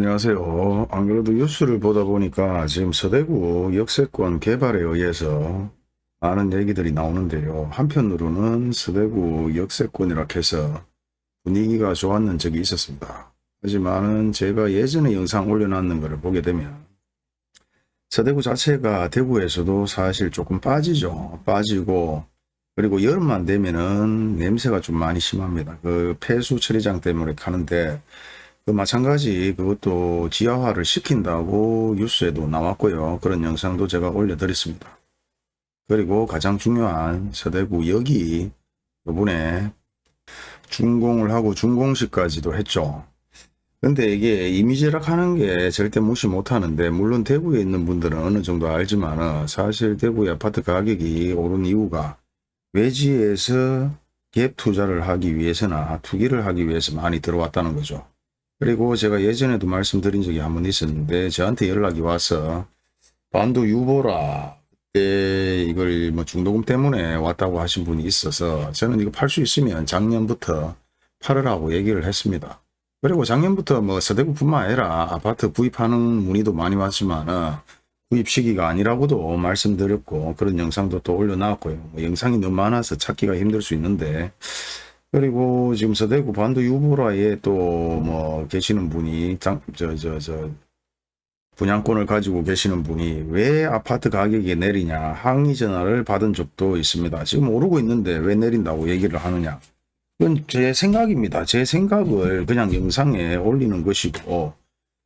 안녕하세요. 안 그래도 뉴스를 보다 보니까 지금 서대구 역세권 개발에 의해서 많은 얘기들이 나오는데요. 한편으로는 서대구 역세권이라 해서 분위기가 좋았는 적이 있었습니다. 하지만은 제가 예전에 영상 올려놨는 것을 보게 되면 서대구 자체가 대구에서도 사실 조금 빠지죠. 빠지고 그리고 여름만 되면은 냄새가 좀 많이 심합니다. 그 폐수 처리장 때문에 가는데 그 마찬가지 그것도 지하화를 시킨다고 뉴스에도 나왔고요. 그런 영상도 제가 올려드렸습니다. 그리고 가장 중요한 서대구 여기 이번에 준공을 하고 준공식까지도 했죠. 근데 이게 이미지락 하는 게 절대 무시 못 하는데 물론 대구에 있는 분들은 어느 정도 알지만 사실 대구의 아파트 가격이 오른 이유가 외지에서 갭 투자를 하기 위해서나 투기를 하기 위해서 많이 들어왔다는 거죠. 그리고 제가 예전에도 말씀드린 적이 한 번 있었는데 저한테 연락이 와서 반도 유보라 때 이걸 뭐 중도금 때문에 왔다고 하신 분이 있어서 저는 이거 팔 수 있으면 작년부터 팔으라고 얘기를 했습니다. 그리고 작년부터 뭐 서대구뿐만 아니라 아파트 구입하는 문의도 많이 왔지만 구입 시기가 아니라고도 말씀드렸고 그런 영상도 또 올려놨고요. 뭐 영상이 너무 많아서 찾기가 힘들 수 있는데 그리고 지금 서대구 반도 유보라에 또 뭐 계시는 분이 장, 저, 저, 저, 분양권을 가지고 계시는 분이 왜 아파트 가격이 내리냐 항의 전화를 받은 적도 있습니다. 지금 오르고 있는데 왜 내린다고 얘기를 하느냐. 그건 제 생각입니다. 제 생각을 그냥 영상에 올리는 것이고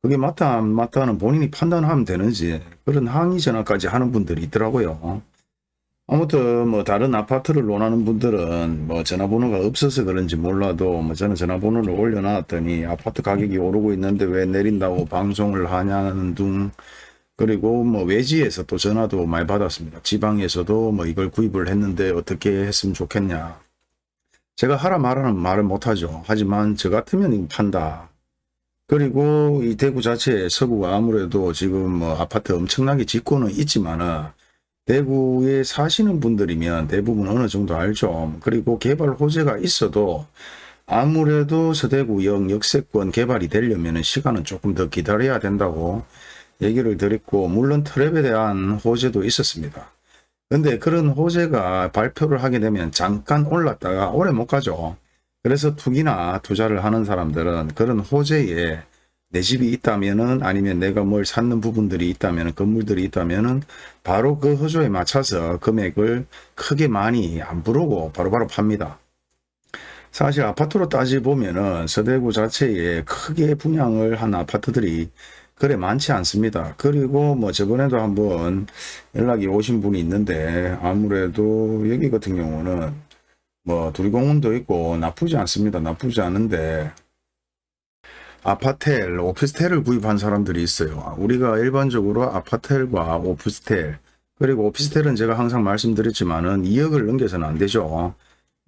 그게 맞다 안 맞다는 본인이 판단하면 되는지 그런 항의 전화까지 하는 분들이 있더라고요. 아무튼 뭐 다른 아파트를 논하는 분들은 뭐 전화번호가 없어서 그런지 몰라도 뭐 저는 전화번호를 올려놨더니 아파트 가격이 오르고 있는데 왜 내린다고 방송을 하냐는 둥 그리고 뭐 외지에서 또 전화도 많이 받았습니다. 지방에서도 뭐 이걸 구입을 했는데 어떻게 했으면 좋겠냐. 제가 하라 말하는 말을 못하죠. 하지만 저 같으면 판다. 그리고 이 대구 자체 서구가 아무래도 지금 뭐 아파트 엄청나게 짓고는 있지만은 대구에 사시는 분들이면 대부분 어느 정도 알죠. 그리고 개발 호재가 있어도 아무래도 서대구역 역세권 개발이 되려면 시간은 조금 더 기다려야 된다고 얘기를 드렸고 물론 트랩에 대한 호재도 있었습니다. 근데 그런 호재가 발표를 하게 되면 잠깐 올랐다가 오래 못 가죠. 그래서 투기나 투자를 하는 사람들은 그런 호재에 내 집이 있다면은 아니면 내가 뭘 찾는 부분들이 있다면 건물들이 있다면은 바로 그 허조에 맞춰서 금액을 크게 많이 안 부르고 바로 바로 팝니다. 사실 아파트로 따지 보면은 서대구 자체에 크게 분양을 한 아파트들이 그래 많지 않습니다. 그리고 뭐 저번에도 한번 연락이 오신 분이 있는데 아무래도 여기 같은 경우는 뭐 두리공원도 있고 나쁘지 않습니다. 나쁘지 않은데 아파텔, 오피스텔을 구입한 사람들이 있어요. 우리가 일반적으로 아파텔과 오피스텔, 그리고 오피스텔은 제가 항상 말씀드렸지만은 2억을 넘겨서는 안 되죠.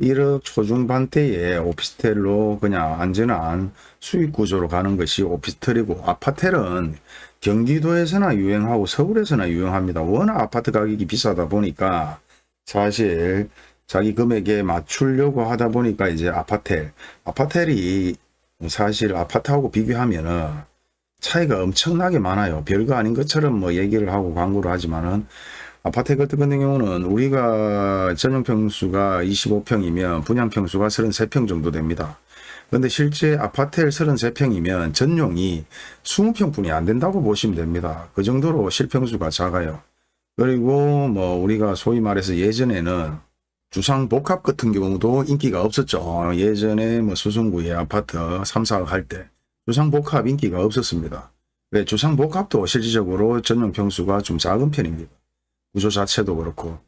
1억 초중반대에 오피스텔로 그냥 안전한 수익 구조로 가는 것이 오피스텔이고 아파텔은 경기도에서나 유행하고 서울에서나 유행합니다. 워낙 아파트 가격이 비싸다 보니까 사실 자기 금액에 맞추려고 하다 보니까 이제 아파텔, 아파텔이 사실 아파트하고 비교하면은 차이가 엄청나게 많아요. 별거 아닌 것처럼 뭐 얘기를 하고 광고를 하지만은 아파트 같은 경우는 우리가 전용평수가 25평이면 분양평수가 33평 정도 됩니다. 근데 실제 아파트 33평이면 전용이 20평뿐이 안 된다고 보시면 됩니다. 그 정도로 실평수가 작아요. 그리고 뭐 우리가 소위 말해서 예전에는 주상복합 같은 경우도 인기가 없었죠. 예전에 뭐 수성구의 아파트 3, 4억 할 때 주상복합 인기가 없었습니다. 왜 주상복합도 실질적으로 전용 평수가 좀 작은 편입니다. 구조 자체도 그렇고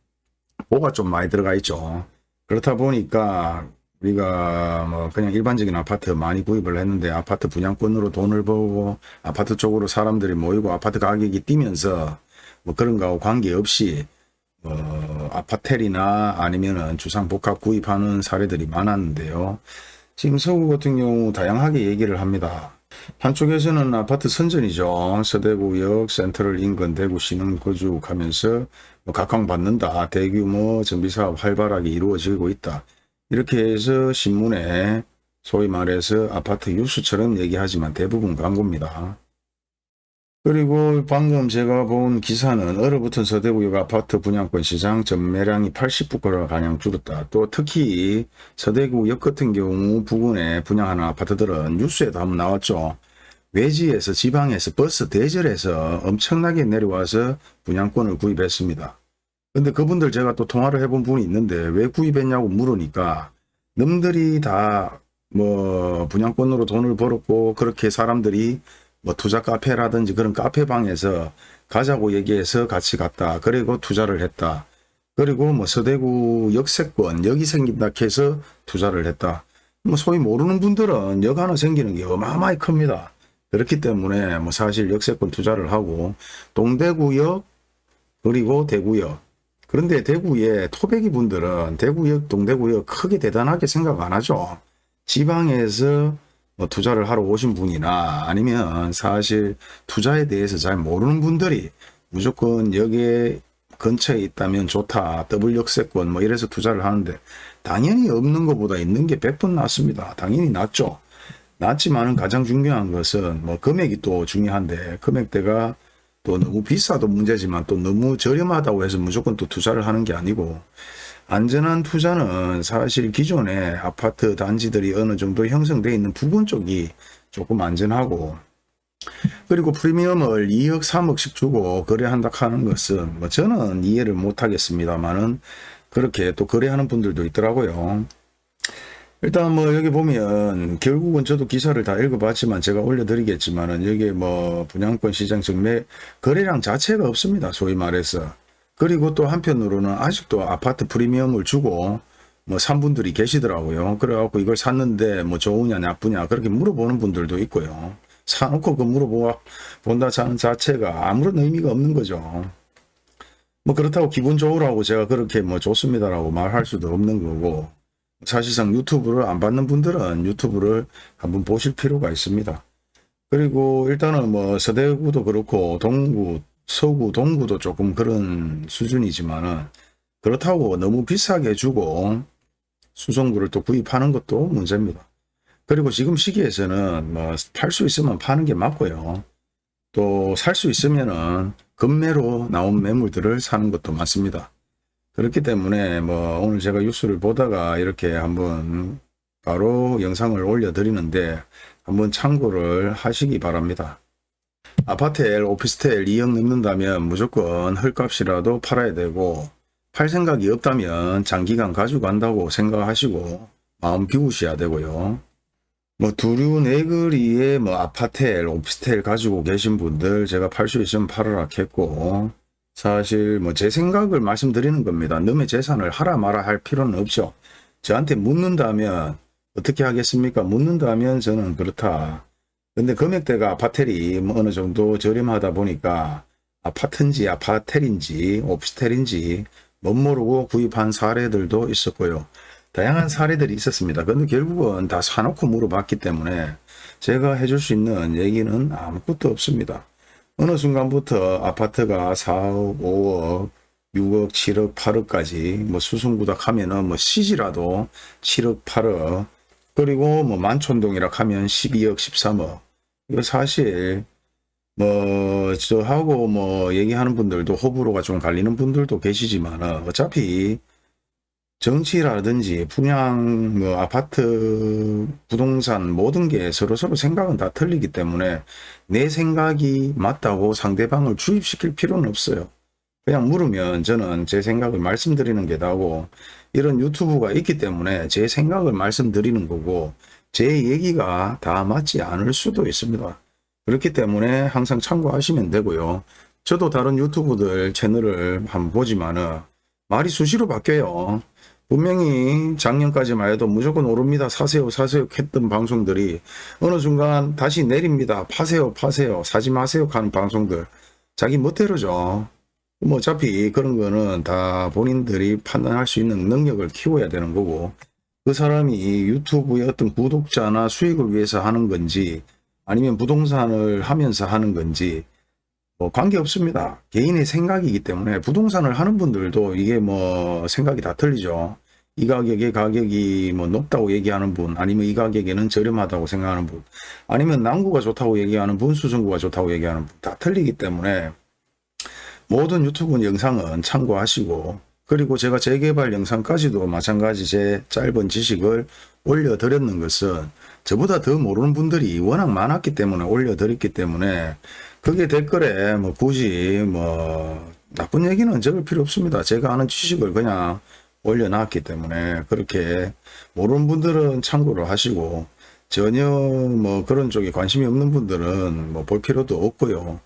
보가 좀 많이 들어가 있죠. 그렇다 보니까 우리가 뭐 그냥 일반적인 아파트 많이 구입을 했는데 아파트 분양권으로 돈을 벌고 아파트 쪽으로 사람들이 모이고 아파트 가격이 뛰면서 뭐 그런 거하고 관계없이 어, 아파텔이나 아니면은 주상복합 구입하는 사례들이 많았는데요. 지금 서구 같은 경우 다양하게 얘기를 합니다. 한쪽에서는 아파트 선전이죠. 서대구역 센터를 인근 대구 시는 거주하면서 뭐 각광받는다. 대규모 정비사업 활발하게 이루어지고 있다. 이렇게 해서 신문에 소위 말해서 아파트 뉴스처럼 얘기하지만 대부분 광고입니다. 그리고 방금 제가 본 기사는 얼어붙은 서대구역 아파트 분양권 시장 전매량이 80%가 가량 줄었다. 또 특히 서대구역 같은 경우 부근에 분양하는 아파트들은 뉴스에도 한번 나왔죠. 외지에서 지방에서 버스 대절해서 엄청나게 내려와서 분양권을 구입했습니다. 근데 그분들 제가 또 통화를 해본 분이 있는데 왜 구입했냐고 물으니까 남들이 다 뭐 분양권으로 돈을 벌었고 그렇게 사람들이 뭐 투자 카페라든지 그런 카페방에서 가자고 얘기해서 같이 갔다. 그리고 투자를 했다. 그리고 뭐 서대구 역세권 여기 생긴다 해서 투자를 했다. 뭐 소위 모르는 분들은 역 하나 생기는 게 어마어마히 큽니다. 그렇기 때문에 뭐 사실 역세권 투자를 하고 동대구역 그리고 대구역 그런데 대구의 토백이 분들은 대구역 동대구역 크게 대단하게 생각 안 하죠. 지방에서 뭐 투자를 하러 오신 분이나 아니면 사실 투자에 대해서 잘 모르는 분들이 무조건 여기에 근처에 있다면 좋다. 더블 역세권 뭐 이래서 투자를 하는데 당연히 없는 것보다 있는 게 100번 낫습니다. 당연히 낫죠. 낫지만은 가장 중요한 것은 뭐 금액이 또 중요한데 금액대가 또 너무 비싸도 문제지만 또 너무 저렴하다고 해서 무조건 또 투자를 하는 게 아니고 안전한 투자는 사실 기존의 아파트 단지들이 어느 정도 형성되어 있는 부근 쪽이 조금 안전하고 그리고 프리미엄을 2억 3억씩 주고 거래한다 하는 것은 뭐 저는 이해를 못 하겠습니다만은 그렇게 또 거래하는 분들도 있더라고요. 일단 뭐 여기 보면 결국은 저도 기사를 다 읽어봤지만 제가 올려드리겠지만은 여기 뭐 분양권 시장 증매 거래량 자체가 없습니다. 소위 말해서. 그리고 또 한편으로는 아직도 아파트 프리미엄을 주고 뭐 산 분들이 계시더라고요. 그래갖고 이걸 샀는데 뭐 좋으냐 나쁘냐 그렇게 물어보는 분들도 있고요. 사놓고 그 물어보 본다 자는 자체가 아무런 의미가 없는 거죠. 뭐 그렇다고 기분 좋으라고 제가 그렇게 뭐 좋습니다라고 말할 수도 없는 거고 사실상 유튜브를 안 받는 분들은 유튜브를 한번 보실 필요가 있습니다. 그리고 일단은 뭐 서대구도 그렇고 동구, 서구, 동구도 조금 그런 수준이지만은 그렇다고 너무 비싸게 주고 수송구를 또 구입하는 것도 문제입니다. 그리고 지금 시기에서는 뭐 팔 수 있으면 파는 게 맞고요. 또 살 수 있으면은 급매로 나온 매물들을 사는 것도 맞습니다. 그렇기 때문에 뭐 오늘 제가 뉴스를 보다가 이렇게 한번 바로 영상을 올려드리는데 한번 참고를 하시기 바랍니다. 아파트엘, 오피스텔 2억 넘는다면 무조건 헐값이라도 팔아야 되고 팔 생각이 없다면 장기간 가지고 간다고 생각하시고 마음 비우셔야 되고요. 뭐 두류 네거리에 뭐 아파트엘, 오피스텔 가지고 계신 분들 제가 팔 수 있으면 팔아라 했고 사실 뭐 제 생각을 말씀드리는 겁니다. 남의 재산을 하라 마라 할 필요는 없죠. 저한테 묻는다면 어떻게 하겠습니까? 묻는다면 저는 그렇다. 근데 금액대가 아파텔이 뭐 어느 정도 저렴하다 보니까 아파트인지 아파텔인지 오피스텔인지 못 모르고 구입한 사례들도 있었고요. 다양한 사례들이 있었습니다. 근데 결국은 다 사놓고 물어봤기 때문에 제가 해줄 수 있는 얘기는 아무것도 없습니다. 어느 순간부터 아파트가 4억, 5억, 6억, 7억, 8억까지 뭐 수승구닥 하면은 뭐 시지라도 7억, 8억 그리고 뭐 만촌동이라 하면 12억, 13억. 이거 사실 뭐 저하고 뭐 얘기하는 분들도 호불호가 좀 갈리는 분들도 계시지만 어차피 정치라든지 분양, 뭐 아파트, 부동산 모든 게 서로서로 생각은 다 틀리기 때문에 내 생각이 맞다고 상대방을 주입시킬 필요는 없어요. 그냥 물으면 저는 제 생각을 말씀드리는 게 나고 이런 유튜브가 있기 때문에 제 생각을 말씀드리는 거고 제 얘기가 다 맞지 않을 수도 있습니다. 그렇기 때문에 항상 참고하시면 되고요. 저도 다른 유튜브들 채널을 한번 보지만은 말이 수시로 바뀌어요. 분명히 작년까지만 해도 무조건 오릅니다. 사세요, 사세요 했던 방송들이 어느 순간 다시 내립니다. 파세요, 파세요, 사지 마세요 하는 방송들. 자기 멋대로죠. 뭐 어차피 그런 거는 다 본인들이 판단할 수 있는 능력을 키워야 되는 거고 그 사람이 유튜브의 어떤 구독자나 수익을 위해서 하는 건지 아니면 부동산을 하면서 하는 건지 뭐 관계 없습니다. 개인의 생각이기 때문에 부동산을 하는 분들도 이게 뭐 생각이 다 틀리죠. 이 가격의 가격이 뭐 높다고 얘기하는 분 아니면 이 가격에는 저렴하다고 생각하는 분 아니면 남구가 좋다고 얘기하는 분 수성구가 좋다고 얘기하는 분 다 틀리기 때문에 모든 유튜브 영상은 참고하시고 그리고 제가 재개발 영상까지도 마찬가지 제 짧은 지식을 올려드렸는 것은 저보다 더 모르는 분들이 워낙 많았기 때문에 올려드렸기 때문에 그게 댓글에 뭐 굳이 뭐 나쁜 얘기는 적을 필요 없습니다. 제가 아는 지식을 그냥 올려놨기 때문에 그렇게 모르는 분들은 참고를 하시고 전혀 뭐 그런 쪽에 관심이 없는 분들은 뭐 볼 필요도 없고요.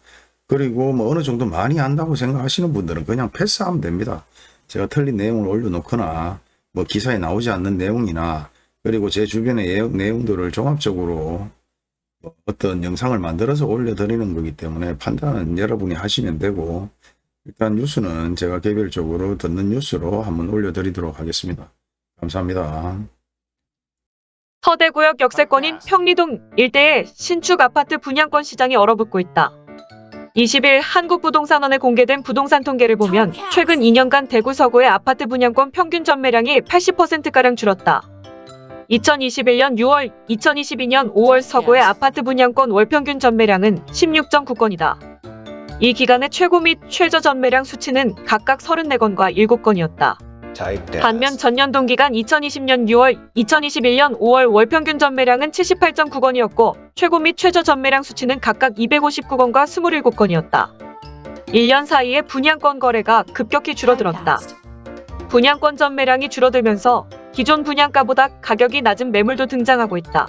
그리고 뭐 어느 정도 많이 안다고 생각하시는 분들은 그냥 패스하면 됩니다. 제가 틀린 내용을 올려놓거나 뭐 기사에 나오지 않는 내용이나 그리고 제 주변의 내용, 내용들을 종합적으로 뭐 어떤 영상을 만들어서 올려드리는 거기 때문에 판단은 여러분이 하시면 되고 일단 뉴스는 제가 개별적으로 듣는 뉴스로 한번 올려드리도록 하겠습니다. 감사합니다. 서대구역 역세권인 평리동 일대의 신축 아파트 분양권 시장이 얼어붙고 있다. 20일 한국부동산원에 공개된 부동산 통계를 보면 최근 2년간 대구 서구의 아파트 분양권 평균 전매량이 80%가량 줄었다. 2021년 6월, 2022년 5월 서구의 아파트 분양권 월 평균 전매량은 16.9건이다. 이 기간의 최고 및 최저 전매량 수치는 각각 34건과 7건이었다. 반면 전년 동기간 2020년 6월, 2021년 5월 월 평균 전매량은 78.9건이었고 최고 및 최저 전매량 수치는 각각 259건과 27건이었다. 1년 사이에 분양권 거래가 급격히 줄어들었다. 분양권 전매량이 줄어들면서 기존 분양가보다 가격이 낮은 매물도 등장하고 있다.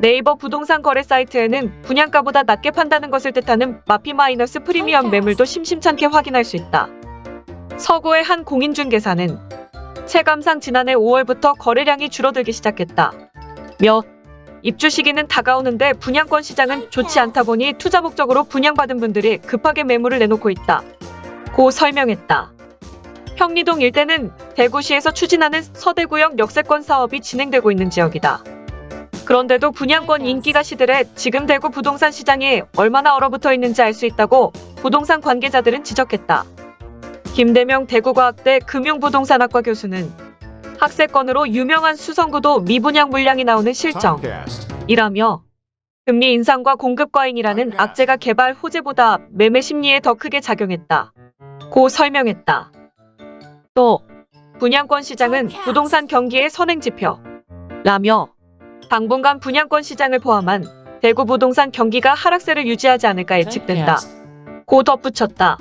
네이버 부동산 거래 사이트에는 분양가보다 낮게 판다는 것을 뜻하는 마피 마이너스 프리미엄 매물도 심심찮게 확인할 수 있다. 서구의 한 공인중개사는 체감상 지난해 5월부터 거래량이 줄어들기 시작했다. 며 입주 시기는 다가오는데 분양권 시장은 좋지 않다 보니 투자 목적으로 분양받은 분들이 급하게 매물을 내놓고 있다. 고 설명했다. 평리동 일대는 대구시에서 추진하는 서대구역 역세권 사업이 진행되고 있는 지역이다. 그런데도 분양권 인기가 시들해 지금 대구 부동산 시장이 얼마나 얼어붙어 있는지 알 수 있다고 부동산 관계자들은 지적했다. 김대명 대구과학대 금융부동산학과 교수는 학세권으로 유명한 수성구도 미분양 물량이 나오는 실정이라며 금리 인상과 공급 과잉이라는 악재가 개발 호재보다 매매 심리에 더 크게 작용했다. 고 설명했다. 또 분양권 시장은 부동산 경기의 선행지표 라며 당분간 분양권 시장을 포함한 대구 부동산 경기가 하락세를 유지하지 않을까 예측된다. 고 덧붙였다.